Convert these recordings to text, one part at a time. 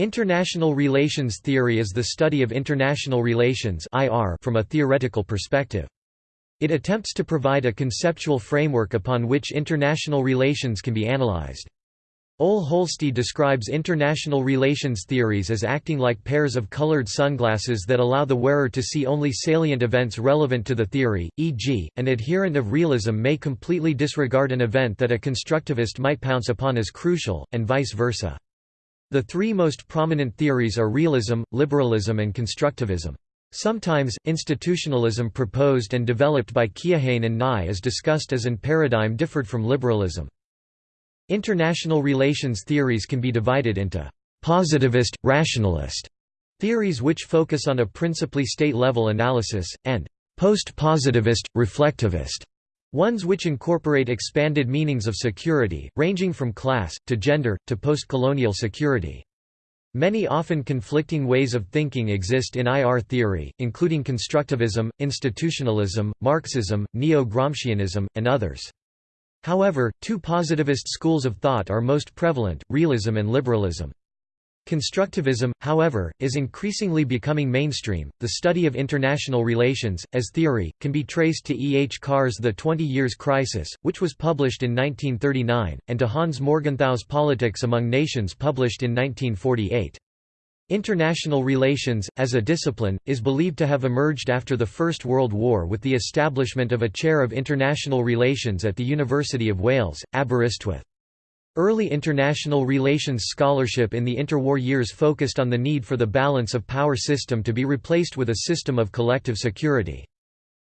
International relations theory is the study of international relations from a theoretical perspective. It attempts to provide a conceptual framework upon which international relations can be analyzed. Ole Holsti describes international relations theories as acting like pairs of colored sunglasses that allow the wearer to see only salient events relevant to the theory, e.g., an adherent of realism may completely disregard an event that a constructivist might pounce upon as crucial, and vice versa. The three most prominent theories are realism, liberalism and constructivism. Sometimes, institutionalism proposed and developed by Keohane and Nye is discussed as an paradigm differed from liberalism. International relations theories can be divided into positivist, rationalist theories which focus on a principally state-level analysis, and post-positivist, reflectivist Ones which incorporate expanded meanings of security, ranging from class, to gender, to post-colonial security. Many often conflicting ways of thinking exist in IR theory, including constructivism, institutionalism, Marxism, neo-Gramscianism, and others. However, two positivist schools of thought are most prevalent, realism and liberalism. Constructivism, however, is increasingly becoming mainstream. The study of international relations, as theory, can be traced to E. H. Carr's The Twenty Years' Crisis, which was published in 1939, and to Hans Morgenthau's Politics Among Nations published in 1948. International relations, as a discipline, is believed to have emerged after the First World War with the establishment of a chair of international relations at the University of Wales, Aberystwyth. Early international relations scholarship in the interwar years focused on the need for the balance of power system to be replaced with a system of collective security.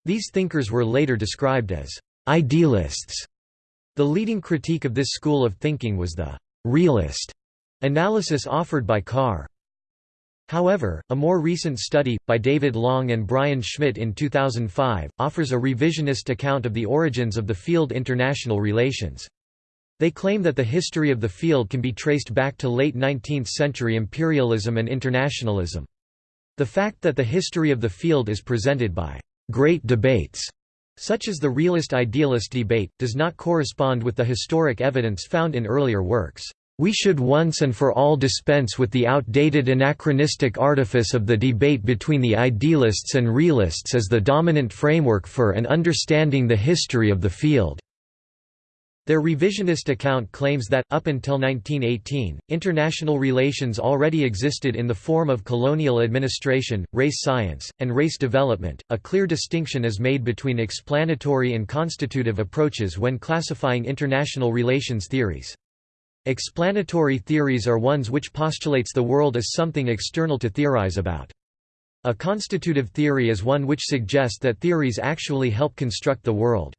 These thinkers were later described as idealists. The leading critique of this school of thinking was the realist analysis offered by Carr. However, a more recent study, by David Long and Brian Schmidt in 2005, offers a revisionist account of the origins of the field international relations. They claim that the history of the field can be traced back to late 19th-century imperialism and internationalism. The fact that the history of the field is presented by «great debates» such as the realist-idealist debate, does not correspond with the historic evidence found in earlier works. We should once and for all dispense with the outdated anachronistic artifice of the debate between the idealists and realists as the dominant framework for and understanding the history of the field. Their revisionist account claims that, up until 1918, international relations already existed in the form of colonial administration, race science, and race development. A clear distinction is made between explanatory and constitutive approaches when classifying international relations theories. Explanatory theories are ones which postulates the world as something external to theorize about. A constitutive theory is one which suggests that theories actually help construct the world.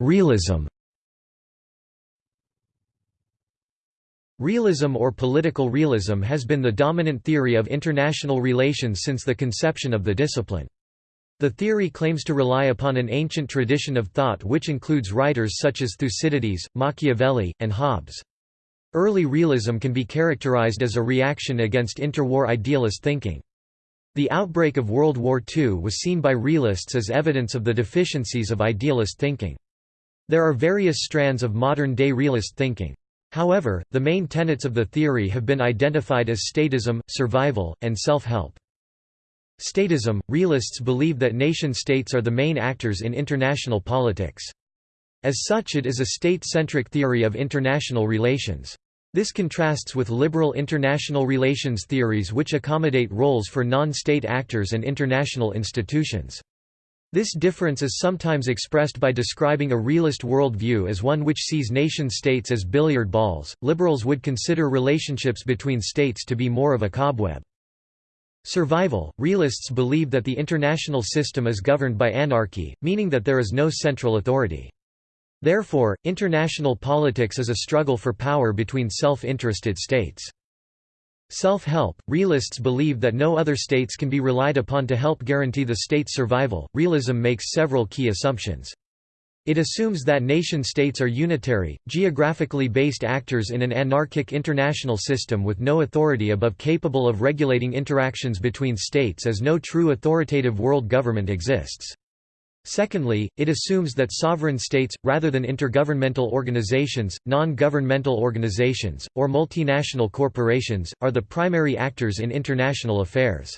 Realism Realism or political realism has been the dominant theory of international relations since the conception of the discipline. The theory claims to rely upon an ancient tradition of thought which includes writers such as Thucydides, Machiavelli, and Hobbes. Early realism can be characterized as a reaction against interwar idealist thinking. The outbreak of World War II was seen by realists as evidence of the deficiencies of idealist thinking. There are various strands of modern-day realist thinking. However, the main tenets of the theory have been identified as statism, survival, and self-help. Statism – Realists believe that nation-states are the main actors in international politics. As such it is a state-centric theory of international relations. This contrasts with liberal international relations theories which accommodate roles for non-state actors and international institutions. This difference is sometimes expressed by describing a realist worldview as one which sees nation-states as billiard balls. Liberals would consider relationships between states to be more of a cobweb. Survival Realists believe that the international system is governed by anarchy, meaning that there is no central authority. Therefore, international politics is a struggle for power between self-interested states. Self-help Realists believe that no other states can be relied upon to help guarantee the state's survival. Realism makes several key assumptions. It assumes that nation-states are unitary, geographically based actors in an anarchic international system with no authority above capable of regulating interactions between states as no true authoritative world government exists. Secondly, it assumes that sovereign states, rather than intergovernmental organizations, non-governmental organizations, or multinational corporations, are the primary actors in international affairs.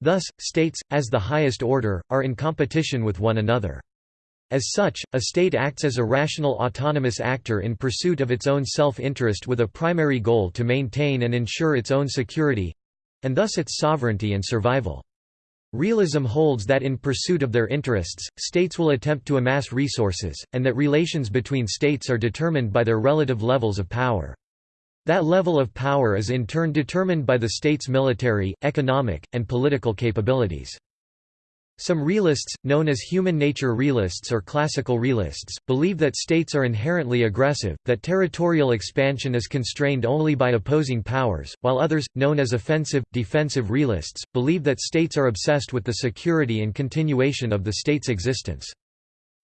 Thus, states, as the highest order, are in competition with one another. As such, a state acts as a rational autonomous actor in pursuit of its own self-interest with a primary goal to maintain and ensure its own security—and thus its sovereignty and survival. Realism holds that in pursuit of their interests, states will attempt to amass resources, and that relations between states are determined by their relative levels of power. That level of power is in turn determined by the state's military, economic, and political capabilities. Some realists, known as human nature realists or classical realists, believe that states are inherently aggressive, that territorial expansion is constrained only by opposing powers, while others, known as offensive, defensive realists, believe that states are obsessed with the security and continuation of the state's existence.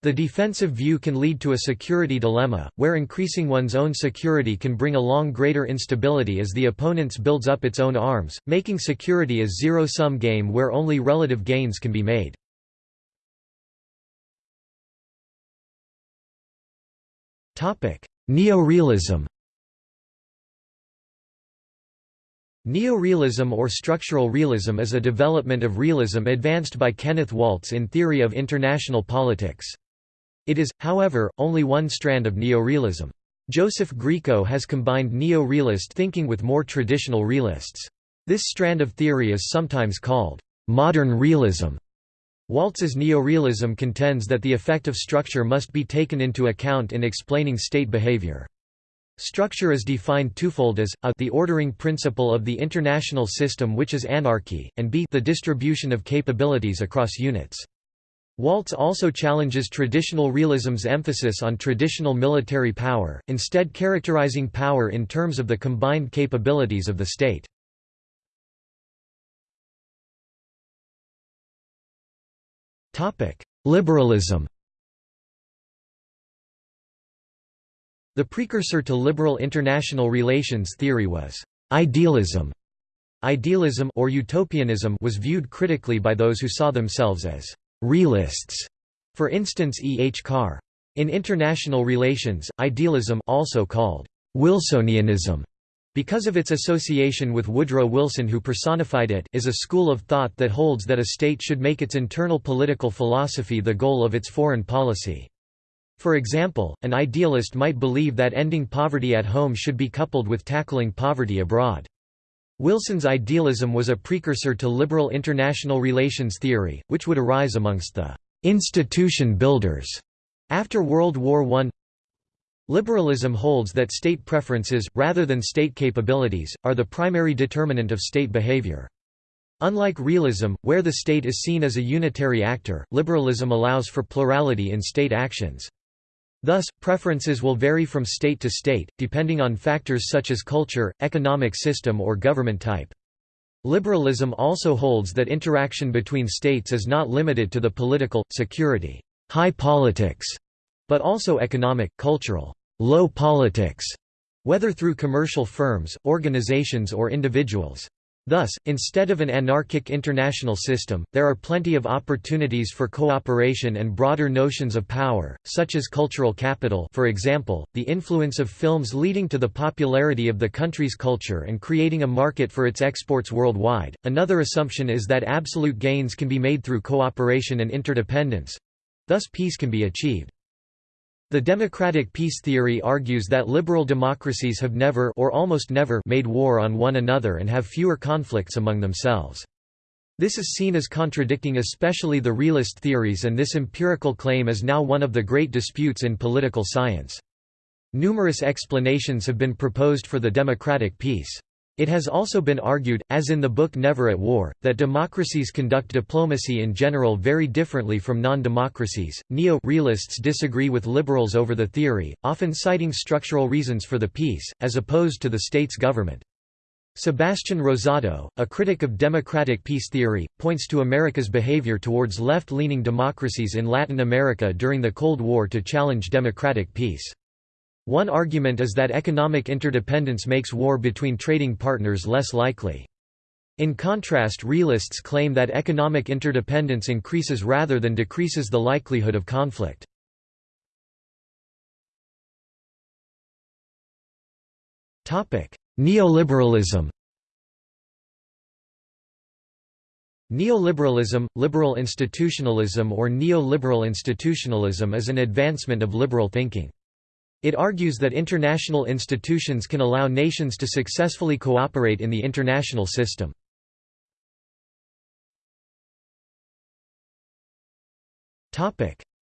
The defensive view can lead to a security dilemma, where increasing one's own security can bring along greater instability as the opponent's builds up its own arms, making security a zero-sum game where only relative gains can be made. Neorealism Neorealism or structural realism is a development of realism advanced by Kenneth Waltz in Theory of International Politics. It is, however, only one strand of neorealism. Joseph Grieco has combined neo-realist thinking with more traditional realists. This strand of theory is sometimes called modern realism. Waltz's neorealism contends that the effect of structure must be taken into account in explaining state behavior. Structure is defined twofold as, a the ordering principle of the international system which is anarchy, and b the distribution of capabilities across units. Waltz also challenges traditional realism's emphasis on traditional military power, instead characterizing power in terms of the combined capabilities of the state. Liberalism The precursor to liberal international relations theory was idealism. Idealism or utopianism was viewed critically by those who saw themselves as realists, for instance E. H. Carr. In international relations, idealism also called Wilsonianism because of its association with Woodrow Wilson who personified it is a school of thought that holds that a state should make its internal political philosophy the goal of its foreign policy. For example, an idealist might believe that ending poverty at home should be coupled with tackling poverty abroad. Wilson's idealism was a precursor to liberal international relations theory, which would arise amongst the «institution builders» after World War I. Liberalism holds that state preferences, rather than state capabilities, are the primary determinant of state behavior. Unlike realism, where the state is seen as a unitary actor, liberalism allows for plurality in state actions. Thus, preferences will vary from state to state, depending on factors such as culture, economic system or government type. Liberalism also holds that interaction between states is not limited to the political, security, high politics, but also economic, cultural, low politics, whether through commercial firms, organizations or individuals. Thus, instead of an anarchic international system, there are plenty of opportunities for cooperation and broader notions of power, such as cultural capital for example, the influence of films leading to the popularity of the country's culture and creating a market for its exports worldwide. Another assumption is that absolute gains can be made through cooperation and interdependence—thus peace can be achieved. The democratic peace theory argues that liberal democracies have never or almost never made war on one another and have fewer conflicts among themselves. This is seen as contradicting especially the realist theories and this empirical claim is now one of the great disputes in political science. Numerous explanations have been proposed for the democratic peace. It has also been argued, as in the book Never at War, that democracies conduct diplomacy in general very differently from non-democracies. Neo-realists disagree with liberals over the theory, often citing structural reasons for the peace, as opposed to the state's government. Sebastian Rosato, a critic of democratic peace theory, points to America's behavior towards left-leaning democracies in Latin America during the Cold War to challenge democratic peace. One argument is that economic interdependence makes war between trading partners less likely. In contrast realists claim that economic interdependence increases rather than decreases the likelihood of conflict. Neoliberalism Neoliberalism, liberal institutionalism or neoliberal institutionalism is an advancement of liberal thinking. It argues that international institutions can allow nations to successfully cooperate in the international system.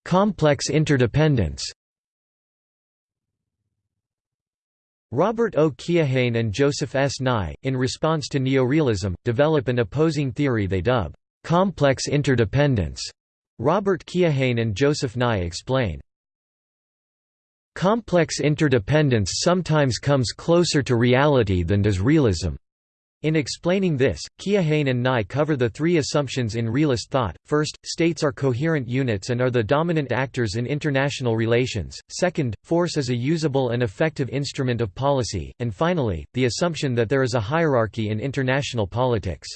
Complex interdependence Robert O. Keohane and Joseph S. Nye, in response to neorealism, develop an opposing theory they dub, "...complex interdependence." Robert Keohane and Joseph Nye explain, Complex interdependence sometimes comes closer to reality than does realism. In explaining this, Keohane and Nye cover the three assumptions in realist thought. First, states are coherent units and are the dominant actors in international relations. Second, force is a usable and effective instrument of policy. And finally, the assumption that there is a hierarchy in international politics.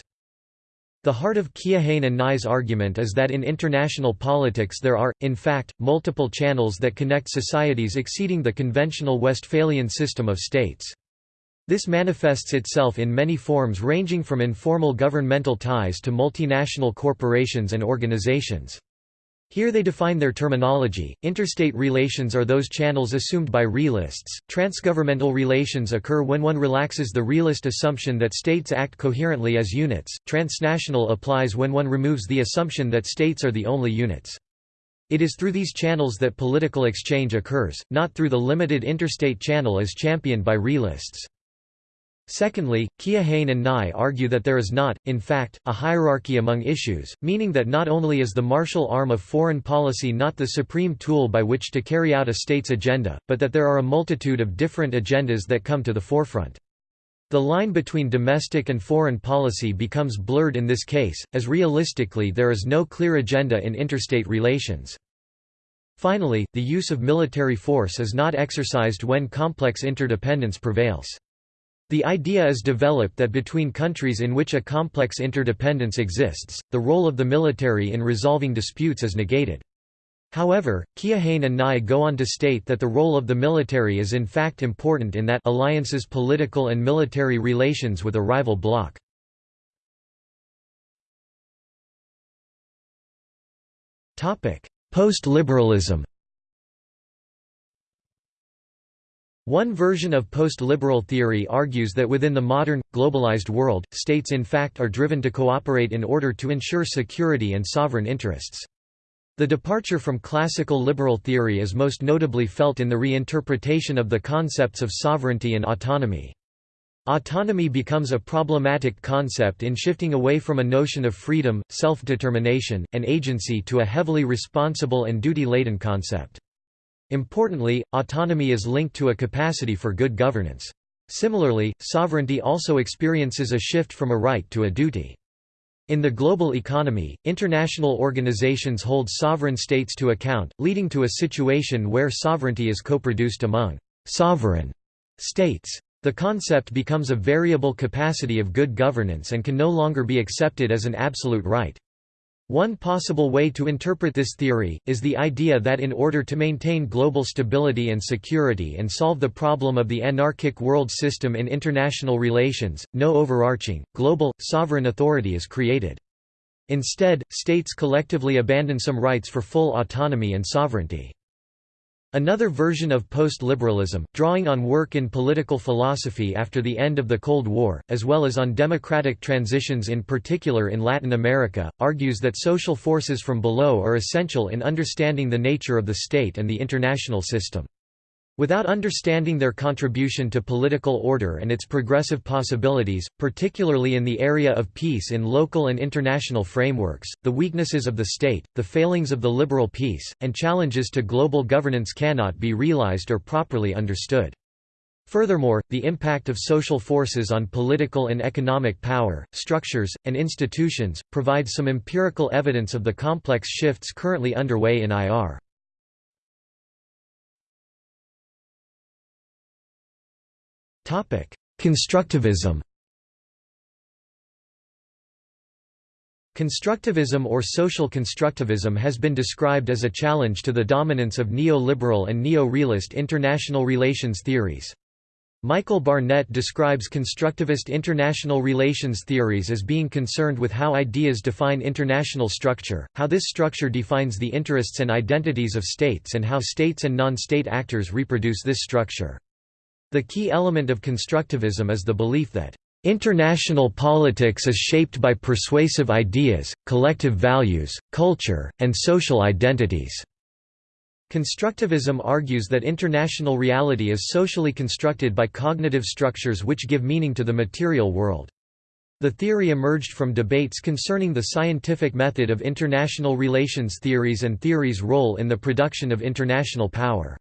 The heart of Keohane and Nye's argument is that in international politics there are, in fact, multiple channels that connect societies exceeding the conventional Westphalian system of states. This manifests itself in many forms ranging from informal governmental ties to multinational corporations and organizations. Here they define their terminology. Interstate relations are those channels assumed by realists. Transgovernmental relations occur when one relaxes the realist assumption that states act coherently as units. Transnational applies when one removes the assumption that states are the only units. It is through these channels that political exchange occurs, not through the limited interstate channel as championed by realists. Secondly, Keohane and Nye argue that there is not, in fact, a hierarchy among issues, meaning that not only is the martial arm of foreign policy not the supreme tool by which to carry out a state's agenda, but that there are a multitude of different agendas that come to the forefront. The line between domestic and foreign policy becomes blurred in this case, as realistically there is no clear agenda in interstate relations. Finally, the use of military force is not exercised when complex interdependence prevails. The idea is developed that between countries in which a complex interdependence exists, the role of the military in resolving disputes is negated. However, Keohane and Nye go on to state that the role of the military is in fact important in that alliances political and military relations with a rival bloc. Post-liberalism One version of post-liberal theory argues that within the modern, globalized world, states in fact are driven to cooperate in order to ensure security and sovereign interests. The departure from classical liberal theory is most notably felt in the reinterpretation of the concepts of sovereignty and autonomy. Autonomy becomes a problematic concept in shifting away from a notion of freedom, self-determination, and agency to a heavily responsible and duty-laden concept. Importantly, autonomy is linked to a capacity for good governance. Similarly, sovereignty also experiences a shift from a right to a duty. In the global economy, international organizations hold sovereign states to account, leading to a situation where sovereignty is co-produced among «sovereign» states. The concept becomes a variable capacity of good governance and can no longer be accepted as an absolute right. One possible way to interpret this theory, is the idea that in order to maintain global stability and security and solve the problem of the anarchic world system in international relations, no overarching, global, sovereign authority is created. Instead, states collectively abandon some rights for full autonomy and sovereignty. Another version of post-liberalism, drawing on work in political philosophy after the end of the Cold War, as well as on democratic transitions in particular in Latin America, argues that social forces from below are essential in understanding the nature of the state and the international system. Without understanding their contribution to political order and its progressive possibilities, particularly in the area of peace in local and international frameworks, the weaknesses of the state, the failings of the liberal peace, and challenges to global governance cannot be realized or properly understood. Furthermore, the impact of social forces on political and economic power, structures, and institutions, provides some empirical evidence of the complex shifts currently underway in IR. Constructivism Constructivism or social constructivism has been described as a challenge to the dominance of neoliberal and neo-realist international relations theories. Michael Barnett describes constructivist international relations theories as being concerned with how ideas define international structure, how this structure defines the interests and identities of states and how states and non-state actors reproduce this structure. The key element of constructivism is the belief that International politics is shaped by persuasive ideas, collective values, culture, and social identities. Constructivism argues that international reality is socially constructed by cognitive structures which give meaning to the material world. The theory emerged from debates concerning the scientific method of international relations theories and theory's role in the production of international power.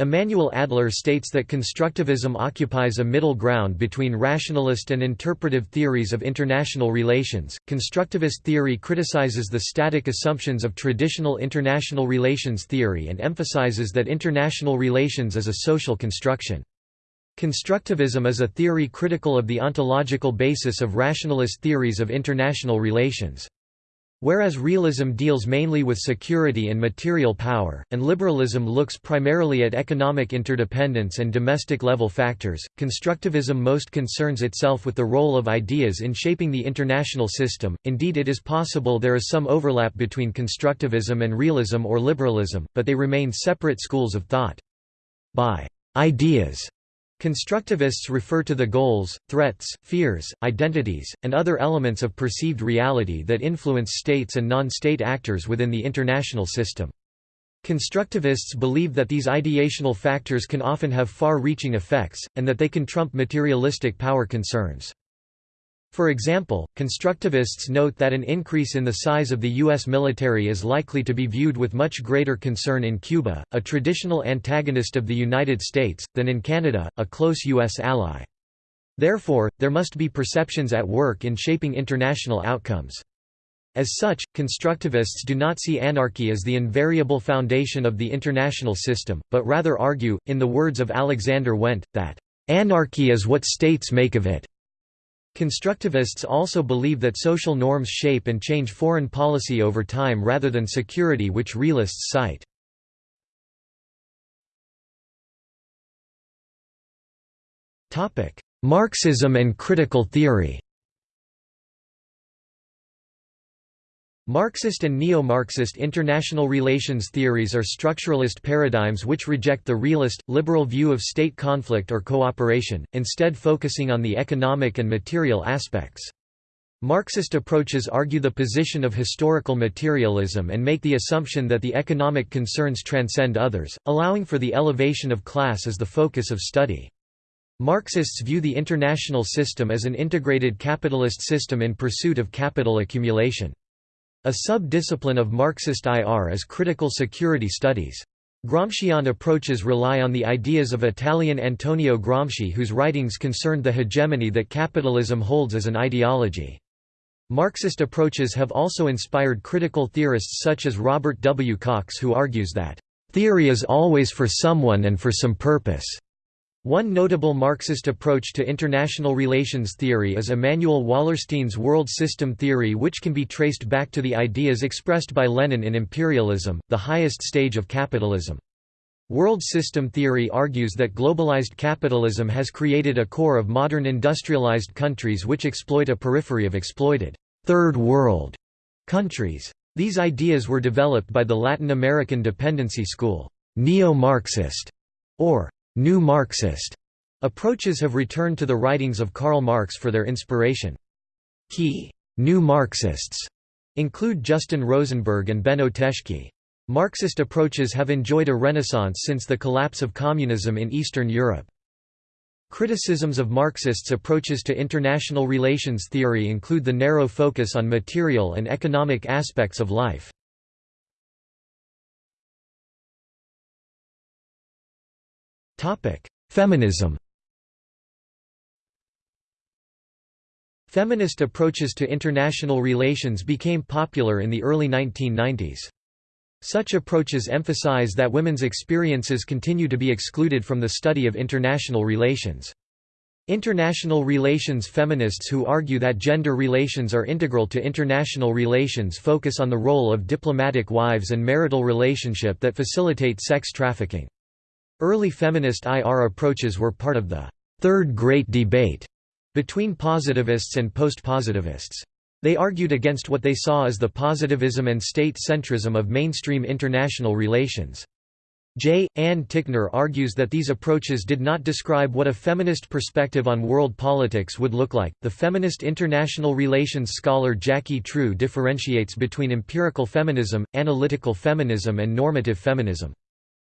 Emanuel Adler states that constructivism occupies a middle ground between rationalist and interpretive theories of international relations. Constructivist theory criticizes the static assumptions of traditional international relations theory and emphasizes that international relations is a social construction. Constructivism is a theory critical of the ontological basis of rationalist theories of international relations. Whereas realism deals mainly with security and material power, and liberalism looks primarily at economic interdependence and domestic-level factors, constructivism most concerns itself with the role of ideas in shaping the international system. Indeed it is possible there is some overlap between constructivism and realism or liberalism, but they remain separate schools of thought. By ideas Constructivists refer to the goals, threats, fears, identities, and other elements of perceived reality that influence states and non-state actors within the international system. Constructivists believe that these ideational factors can often have far-reaching effects, and that they can trump materialistic power concerns. For example, constructivists note that an increase in the size of the U.S. military is likely to be viewed with much greater concern in Cuba, a traditional antagonist of the United States, than in Canada, a close U.S. ally. Therefore, there must be perceptions at work in shaping international outcomes. As such, constructivists do not see anarchy as the invariable foundation of the international system, but rather argue, in the words of Alexander Wendt, that, "...anarchy is what states make of it." Constructivists also believe that social norms shape and change foreign policy over time rather than security which realists cite. Marxism and critical theory Marxist and neo-Marxist international relations theories are structuralist paradigms which reject the realist, liberal view of state conflict or cooperation, instead focusing on the economic and material aspects. Marxist approaches argue the position of historical materialism and make the assumption that the economic concerns transcend others, allowing for the elevation of class as the focus of study. Marxists view the international system as an integrated capitalist system in pursuit of capital accumulation. A sub-discipline of Marxist IR is critical security studies. Gramscian approaches rely on the ideas of Italian Antonio Gramsci whose writings concerned the hegemony that capitalism holds as an ideology. Marxist approaches have also inspired critical theorists such as Robert W. Cox who argues that, "...theory is always for someone and for some purpose." One notable Marxist approach to international relations theory is Immanuel Wallerstein's world system theory which can be traced back to the ideas expressed by Lenin in Imperialism, the highest stage of capitalism. World system theory argues that globalized capitalism has created a core of modern industrialized countries which exploit a periphery of exploited third world countries. These ideas were developed by the Latin American dependency school, neo-Marxist, or New Marxist approaches have returned to the writings of Karl Marx for their inspiration. Key New Marxists include Justin Rosenberg and Benno Teschke. Marxist approaches have enjoyed a renaissance since the collapse of communism in Eastern Europe. Criticisms of Marxists' approaches to international relations theory include the narrow focus on material and economic aspects of life. Feminism Feminist approaches to international relations became popular in the early 1990s. Such approaches emphasize that women's experiences continue to be excluded from the study of international relations. International relations feminists who argue that gender relations are integral to international relations focus on the role of diplomatic wives and marital relationship that facilitate sex trafficking. Early feminist IR approaches were part of the Third Great Debate between positivists and post-positivists. They argued against what they saw as the positivism and state-centrism of mainstream international relations. J. Ann Tickner argues that these approaches did not describe what a feminist perspective on world politics would look like. The feminist international relations scholar Jacqui True differentiates between empirical feminism, analytical feminism, and normative feminism.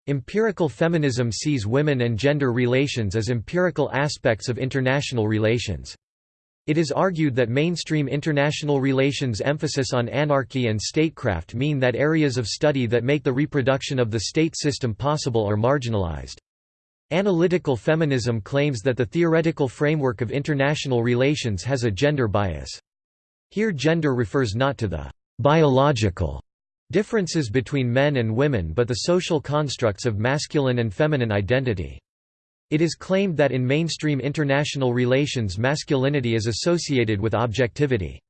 Empirical feminism sees women and gender relations as empirical aspects of international relations. It is argued that mainstream international relations' emphasis on anarchy and statecraft mean that areas of study that make the reproduction of the state system possible are marginalized. Analytical feminism claims that the theoretical framework of international relations has a gender bias. Here gender refers not to the biological differences between men and women but the social constructs of masculine and feminine identity. It is claimed that in mainstream international relations masculinity is associated with objectivity.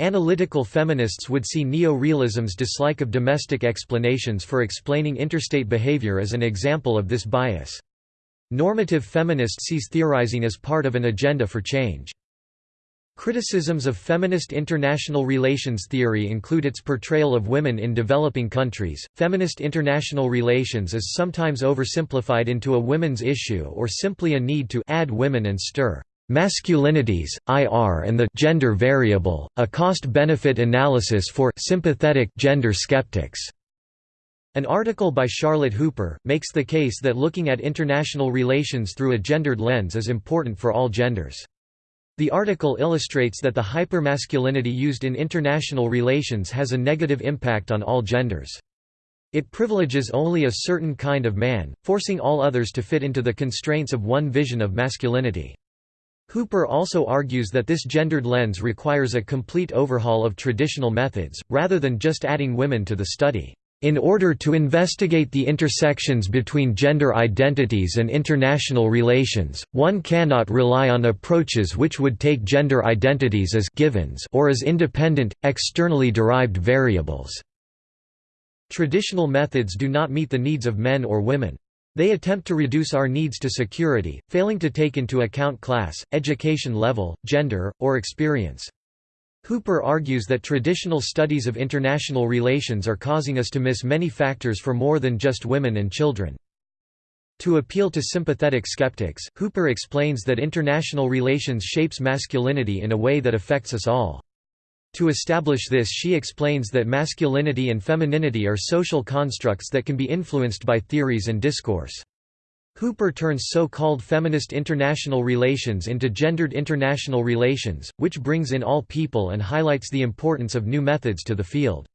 Analytical feminists would see neo-realism's dislike of domestic explanations for explaining interstate behavior as an example of this bias. Normative feminist sees theorizing as part of an agenda for change. Criticisms of feminist international relations theory include its portrayal of women in developing countries. Feminist international relations is sometimes oversimplified into a women's issue or simply a need to add women and stir masculinities, IR and the gender variable, a cost-benefit analysis for sympathetic gender skeptics. An article by Charlotte Hooper, makes the case that looking at international relations through a gendered lens is important for all genders. The article illustrates that the hypermasculinity used in international relations has a negative impact on all genders. It privileges only a certain kind of man, forcing all others to fit into the constraints of one vision of masculinity. Hooper also argues that this gendered lens requires a complete overhaul of traditional methods, rather than just adding women to the study. In order to investigate the intersections between gender identities and international relations, one cannot rely on approaches which would take gender identities as givens or as independent, externally derived variables. Traditional methods do not meet the needs of men or women. They attempt to reduce our needs to security, failing to take into account class, education level, gender, or experience. Hooper argues that traditional studies of international relations are causing us to miss many factors for more than just women and children. To appeal to sympathetic skeptics, Hooper explains that international relations shapes masculinity in a way that affects us all. To establish this she explains that masculinity and femininity are social constructs that can be influenced by theories and discourse. Hooper turns so-called feminist international relations into gendered international relations, which brings in all people and highlights the importance of new methods to the field.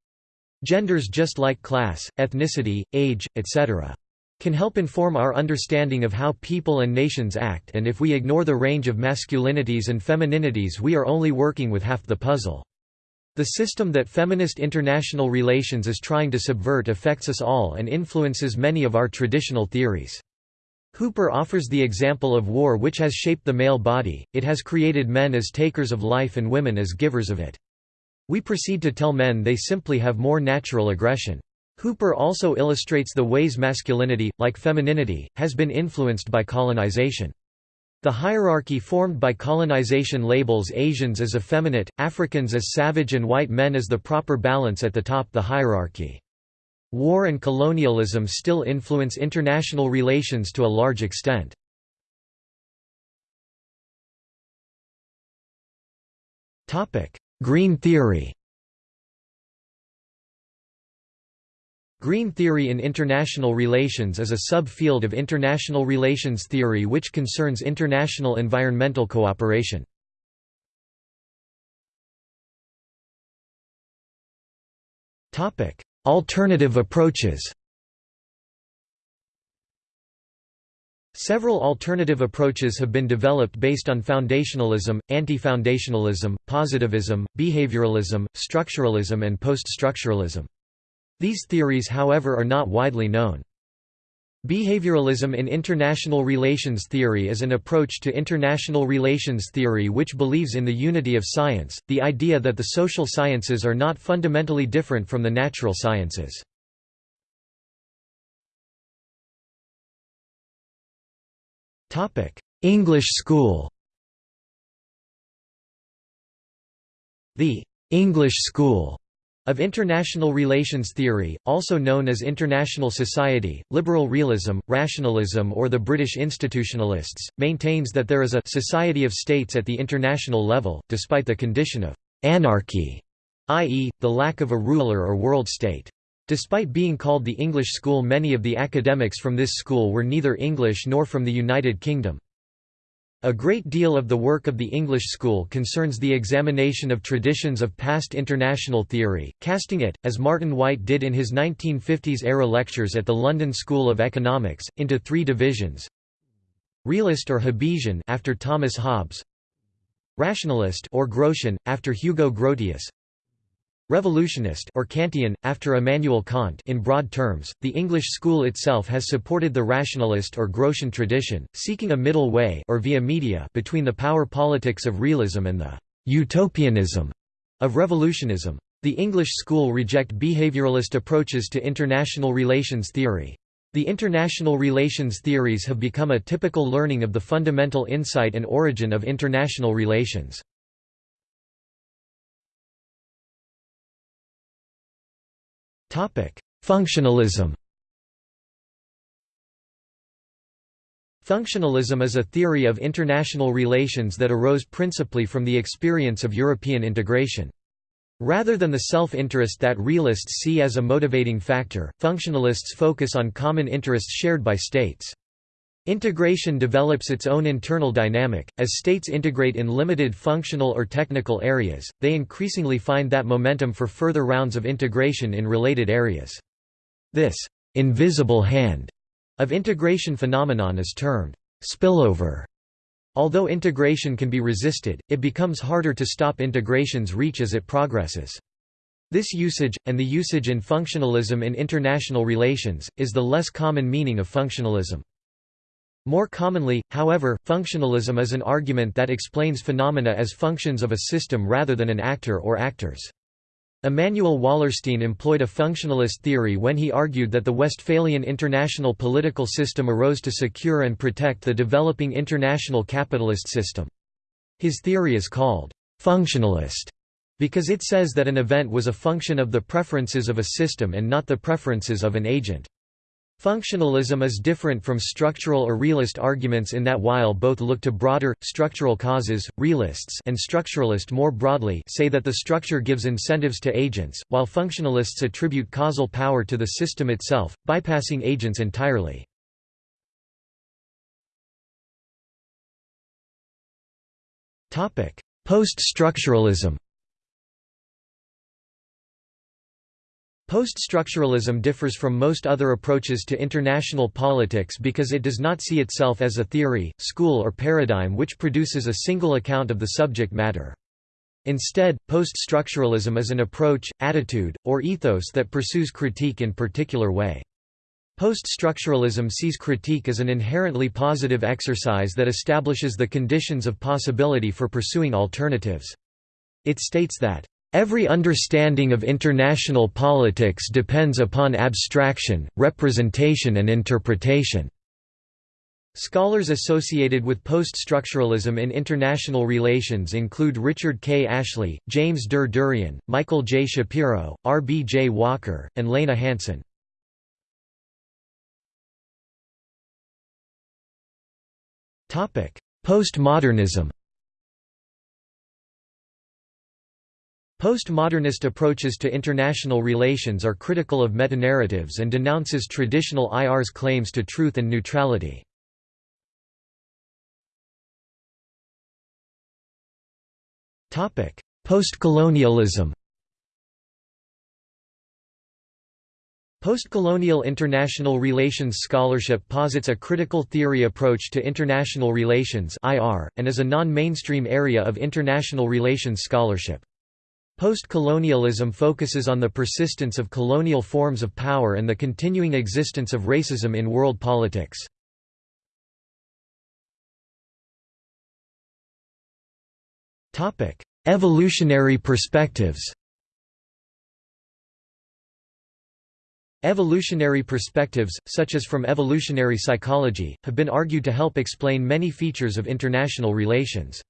Genders just like class, ethnicity, age, etc. can help inform our understanding of how people and nations act and if we ignore the range of masculinities and femininities we are only working with half the puzzle. The system that feminist international relations is trying to subvert affects us all and influences many of our traditional theories. Hooper offers the example of war which has shaped the male body, it has created men as takers of life and women as givers of it. We proceed to tell men they simply have more natural aggression. Hooper also illustrates the ways masculinity, like femininity, has been influenced by colonization. The hierarchy formed by colonization labels Asians as effeminate, Africans as savage and white men as the proper balance at the top the hierarchy. War and colonialism still influence international relations to a large extent. Green theory Green theory in international relations is a sub-field of international relations theory which concerns international environmental cooperation. Topic: Alternative approaches Several alternative approaches have been developed based on foundationalism, anti-foundationalism, positivism, behavioralism, structuralism and post-structuralism. These theories however are not widely known. Behavioralism in international relations theory is an approach to international relations theory which believes in the unity of science, the idea that the social sciences are not fundamentally different from the natural sciences. English school The English school of international relations theory, also known as international society, liberal realism, rationalism or the British institutionalists, maintains that there is a society of states at the international level, despite the condition of «anarchy», i.e., the lack of a ruler or world state. Despite being called the English school many of the academics from this school were neither English nor from the United Kingdom. A great deal of the work of the English school concerns the examination of traditions of past international theory, casting it, as Martin Wight did in his 1950s-era lectures at the London School of Economics, into three divisions. Realist or Hobbesian after Thomas Hobbes, Rationalist or Grotian, after Hugo Grotius, Revolutionist or Kantian, after Immanuel Kant in broad terms, the English school itself has supported the rationalist or Grotian tradition, seeking a middle way or via media between the power politics of realism and the «utopianism» of revolutionism. The English school reject behavioralist approaches to international relations theory. The international relations theories have become a typical learning of the fundamental insight and origin of international relations. Functionalism Functionalism is a theory of international relations that arose principally from the experience of European integration. Rather than the self-interest that realists see as a motivating factor, functionalists focus on common interests shared by states. Integration develops its own internal dynamic. As states integrate in limited functional or technical areas, they increasingly find that momentum for further rounds of integration in related areas. This invisible hand of integration phenomenon is termed spillover. Although integration can be resisted, it becomes harder to stop integration's reach as it progresses. This usage, and the usage in functionalism in international relations, is the less common meaning of functionalism. More commonly, however, functionalism is an argument that explains phenomena as functions of a system rather than an actor or actors. Immanuel Wallerstein employed a functionalist theory when he argued that the Westphalian international political system arose to secure and protect the developing international capitalist system. His theory is called functionalist because it says that an event was a function of the preferences of a system and not the preferences of an agent. Functionalism is different from structural or realist arguments in that while both look to broader, structural causes, realists and structuralist more broadly say that the structure gives incentives to agents, while functionalists attribute causal power to the system itself, bypassing agents entirely. Post-structuralism Post-structuralism differs from most other approaches to international politics because it does not see itself as a theory, school or paradigm which produces a single account of the subject matter. Instead, post-structuralism is an approach, attitude, or ethos that pursues critique in particular way. Post-structuralism sees critique as an inherently positive exercise that establishes the conditions of possibility for pursuing alternatives. It states that Every understanding of international politics depends upon abstraction, representation and interpretation. Scholars associated with post-structuralism in international relations include Richard K. Ashley, James Der Derian, Michael J. Shapiro, R. B. J. Walker, and Lena Hansen. Postmodernism Postmodernist approaches to international relations are critical of metanarratives and denounces traditional IR's claims to truth and neutrality. Postcolonialism Postcolonial international relations scholarship posits a critical theory approach to international relations and is a non-mainstream area of international relations scholarship. Post-colonialism focuses on the persistence of colonial forms of power and the continuing existence of racism in world politics. Evolutionary perspectives Evolutionary perspectives, such as from evolutionary psychology, have been argued to help explain many features of international relations.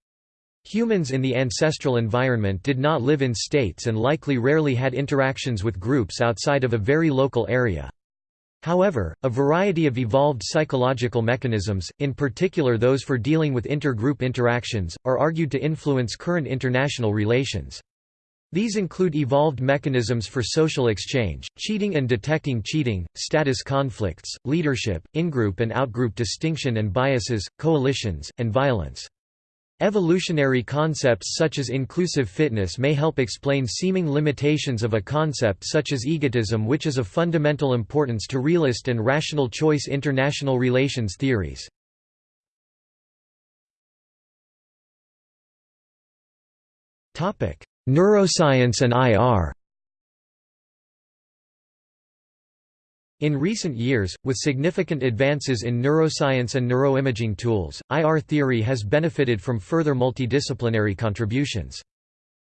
Humans in the ancestral environment did not live in states and likely rarely had interactions with groups outside of a very local area. However, a variety of evolved psychological mechanisms, in particular those for dealing with intergroup interactions, are argued to influence current international relations. These include evolved mechanisms for social exchange, cheating and detecting cheating, status conflicts, leadership, in-group and out-group distinction and biases, coalitions, and violence. Evolutionary concepts such as inclusive fitness may help explain seeming limitations of a concept such as egotism which is of fundamental importance to realist and rational choice international relations theories. Neuroscience and IR In recent years, with significant advances in neuroscience and neuroimaging tools, IR theory has benefited from further multidisciplinary contributions.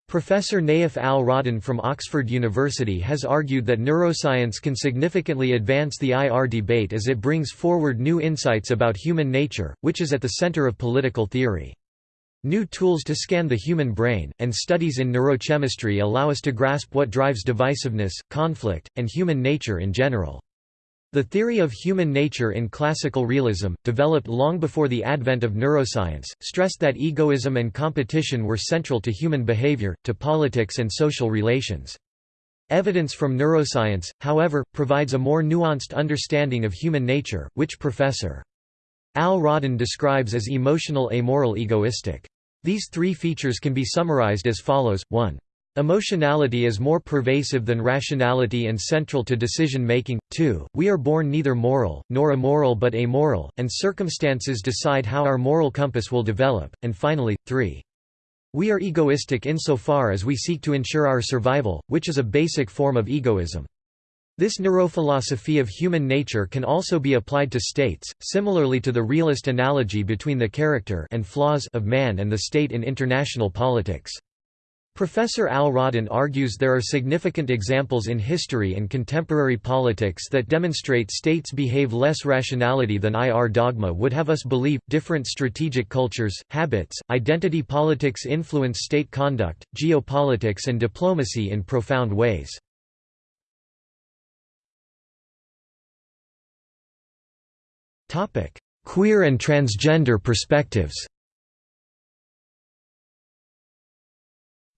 Professor Nayef Al-Rodhan from Oxford University has argued that neuroscience can significantly advance the IR debate as it brings forward new insights about human nature, which is at the center of political theory. New tools to scan the human brain, and studies in neurochemistry allow us to grasp what drives divisiveness, conflict, and human nature in general. The theory of human nature in classical realism, developed long before the advent of neuroscience, stressed that egoism and competition were central to human behavior, to politics and social relations. Evidence from neuroscience, however, provides a more nuanced understanding of human nature, which Professor Al-Rodhan describes as emotional amoral egoistic. These three features can be summarized as follows, 1. Emotionality is more pervasive than rationality and central to decision-making. 2. We are born neither moral, nor immoral but amoral, and circumstances decide how our moral compass will develop. And finally, 3. We are egoistic insofar as we seek to ensure our survival, which is a basic form of egoism. This neurophilosophy of human nature can also be applied to states, similarly to the realist analogy between the character and flaws of man and the state in international politics. Professor Al-Rodhan argues there are significant examples in history and contemporary politics that demonstrate states behave less rationality than IR dogma would have us believe. Different strategic cultures, habits, identity politics influence state conduct, geopolitics and diplomacy in profound ways. Queer and transgender perspectives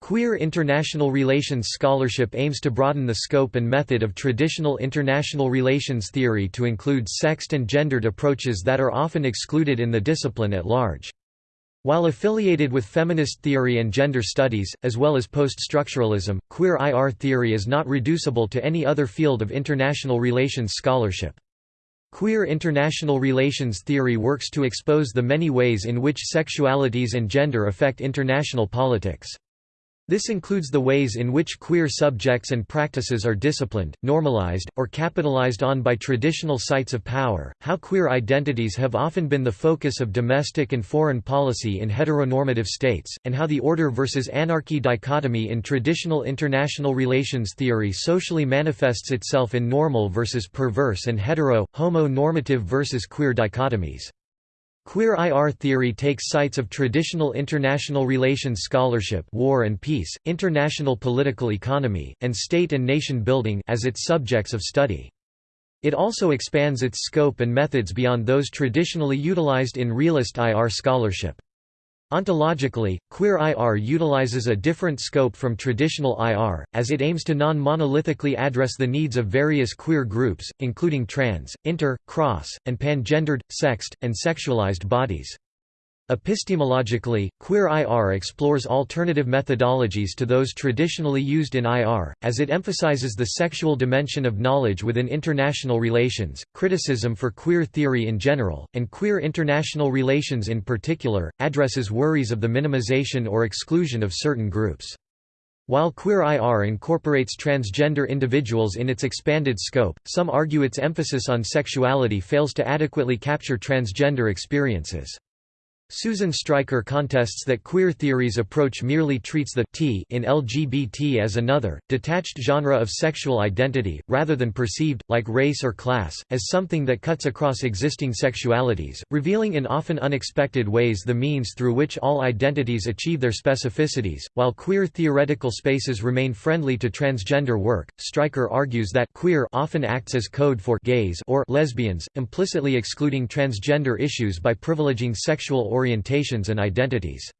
Queer international relations scholarship aims to broaden the scope and method of traditional international relations theory to include sexed and gendered approaches that are often excluded in the discipline at large. While affiliated with feminist theory and gender studies, as well as post-structuralism, queer IR theory is not reducible to any other field of international relations scholarship. Queer international relations theory works to expose the many ways in which sexualities and gender affect international politics. This includes the ways in which queer subjects and practices are disciplined, normalized, or capitalized on by traditional sites of power, how queer identities have often been the focus of domestic and foreign policy in heteronormative states, and how the order versus anarchy dichotomy in traditional international relations theory socially manifests itself in normal versus perverse and hetero, homo-normative versus queer dichotomies. Queer IR theory takes sites of traditional international relations scholarship war and peace, international political economy, and state and nation building as its subjects of study. It also expands its scope and methods beyond those traditionally utilized in realist IR scholarship. Ontologically, queer IR utilizes a different scope from traditional IR, as it aims to non-monolithically address the needs of various queer groups, including trans, inter, cross, and pangendered, sexed, and sexualized bodies. Epistemologically, queer IR explores alternative methodologies to those traditionally used in IR, as it emphasizes the sexual dimension of knowledge within international relations, criticism for queer theory in general, and queer international relations in particular, addresses worries of the minimization or exclusion of certain groups. While Queer IR incorporates transgender individuals in its expanded scope, some argue its emphasis on sexuality fails to adequately capture transgender experiences. Susan Stryker contests that queer theory's approach merely treats the t in LGBT as another, detached genre of sexual identity, rather than perceived, like race or class, as something that cuts across existing sexualities, revealing in often unexpected ways the means through which all identities achieve their specificities. While queer theoretical spaces remain friendly to transgender work, Stryker argues that queer often acts as code for gays or lesbians, implicitly excluding transgender issues by privileging sexual orientations and identities.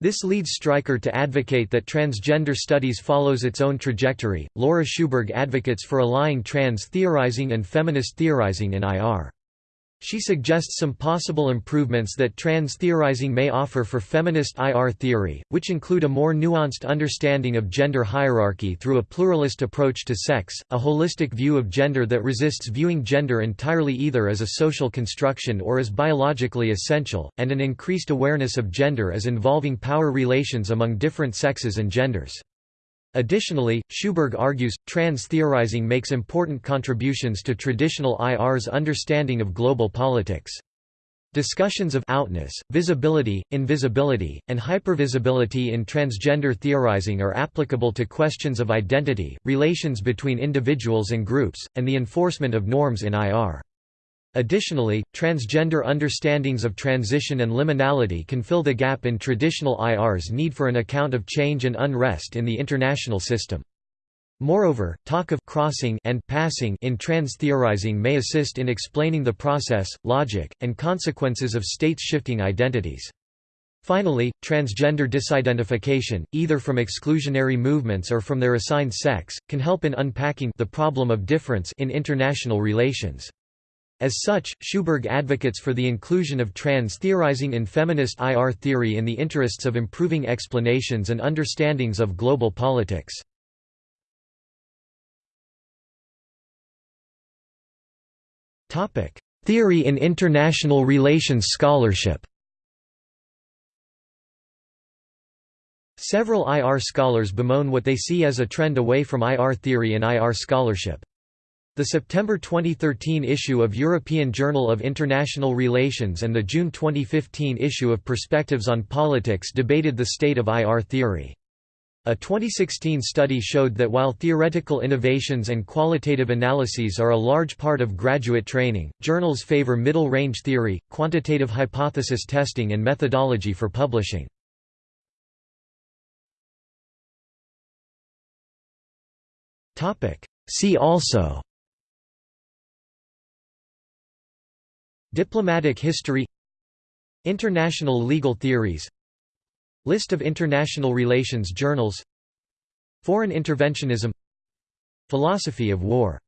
This leads Stryker to advocate that transgender studies follows its own trajectory. Laura Sjoberg advocates for allying trans theorizing and feminist theorizing in IR. She suggests some possible improvements that trans theorizing may offer for feminist IR theory, which include a more nuanced understanding of gender hierarchy through a pluralist approach to sex, a holistic view of gender that resists viewing gender entirely either as a social construction or as biologically essential, and an increased awareness of gender as involving power relations among different sexes and genders. Additionally, Sjoberg argues, trans-theorizing makes important contributions to traditional IR's understanding of global politics. Discussions of outness, visibility, invisibility, and hypervisibility in transgender theorizing are applicable to questions of identity, relations between individuals and groups, and the enforcement of norms in IR. Additionally, transgender understandings of transition and liminality can fill the gap in traditional IR's need for an account of change and unrest in the international system. Moreover, talk of crossing and passing in trans theorizing may assist in explaining the process, logic, and consequences of states shifting identities. Finally, transgender disidentification, either from exclusionary movements or from their assigned sex, can help in unpacking the problem of difference in international relations. As such, Sjoberg advocates for the inclusion of trans theorizing in feminist IR theory in the interests of improving explanations and understandings of global politics. Theory in international relations scholarship Several IR scholars bemoan what they see as a trend away from IR theory and IR scholarship. The September 2013 issue of European Journal of International Relations and the June 2015 issue of Perspectives on Politics debated the state of IR theory. A 2016 study showed that while theoretical innovations and qualitative analyses are a large part of graduate training, journals favor middle-range theory, quantitative hypothesis testing and methodology for publishing. See also Diplomatic history International legal theories List of international relations journals Foreign interventionism Philosophy of war